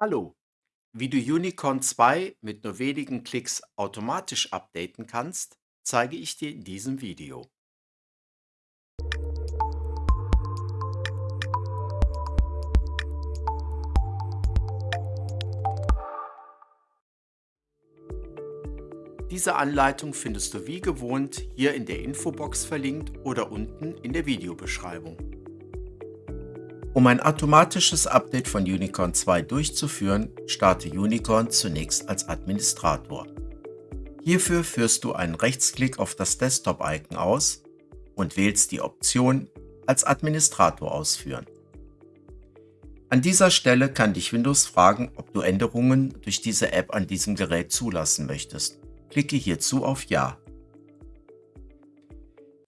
Hallo, wie du Unicorn 2 mit nur wenigen Klicks automatisch updaten kannst, zeige ich dir in diesem Video. Diese Anleitung findest du wie gewohnt hier in der Infobox verlinkt oder unten in der Videobeschreibung. Um ein automatisches Update von Unicorn 2 durchzuführen, starte Unicorn zunächst als Administrator. Hierfür führst du einen Rechtsklick auf das Desktop-Icon aus und wählst die Option als Administrator ausführen. An dieser Stelle kann dich Windows fragen, ob du Änderungen durch diese App an diesem Gerät zulassen möchtest. Klicke hierzu auf Ja.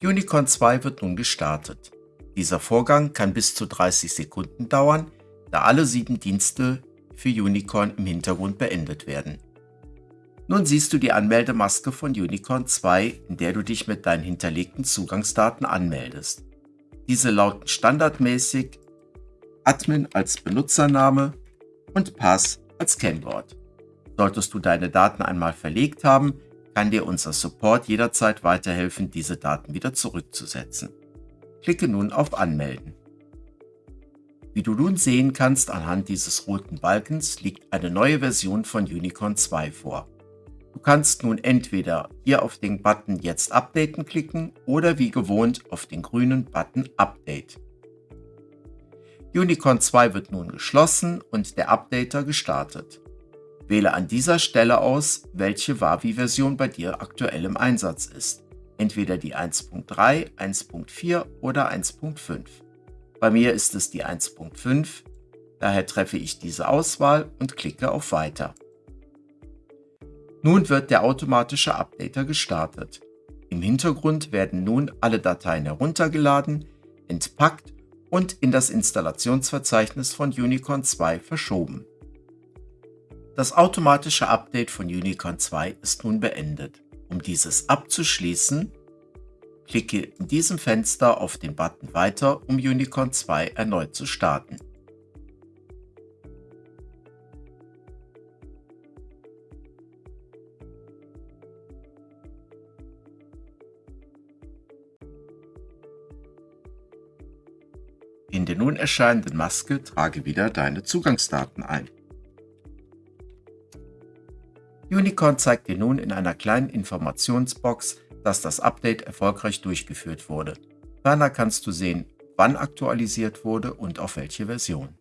Unicorn 2 wird nun gestartet. Dieser Vorgang kann bis zu 30 Sekunden dauern, da alle sieben Dienste für Unicorn im Hintergrund beendet werden. Nun siehst du die Anmeldemaske von Unicorn 2, in der du dich mit deinen hinterlegten Zugangsdaten anmeldest. Diese lauten standardmäßig Admin als Benutzername und Pass als Kennwort. Solltest du deine Daten einmal verlegt haben, kann dir unser Support jederzeit weiterhelfen, diese Daten wieder zurückzusetzen. Klicke nun auf Anmelden. Wie du nun sehen kannst anhand dieses roten Balkens liegt eine neue Version von Unicorn 2 vor. Du kannst nun entweder hier auf den Button Jetzt updaten klicken oder wie gewohnt auf den grünen Button Update. Unicorn 2 wird nun geschlossen und der Updater gestartet. Wähle an dieser Stelle aus, welche Wavi-Version bei dir aktuell im Einsatz ist entweder die 1.3, 1.4 oder 1.5. Bei mir ist es die 1.5, daher treffe ich diese Auswahl und klicke auf Weiter. Nun wird der automatische Updater gestartet. Im Hintergrund werden nun alle Dateien heruntergeladen, entpackt und in das Installationsverzeichnis von Unicorn 2 verschoben. Das automatische Update von Unicorn 2 ist nun beendet. Um dieses abzuschließen, klicke in diesem Fenster auf den Button Weiter, um Unicorn 2 erneut zu starten. In der nun erscheinenden Maske trage wieder deine Zugangsdaten ein. Unicorn zeigt dir nun in einer kleinen Informationsbox, dass das Update erfolgreich durchgeführt wurde. Ferner kannst du sehen, wann aktualisiert wurde und auf welche Version.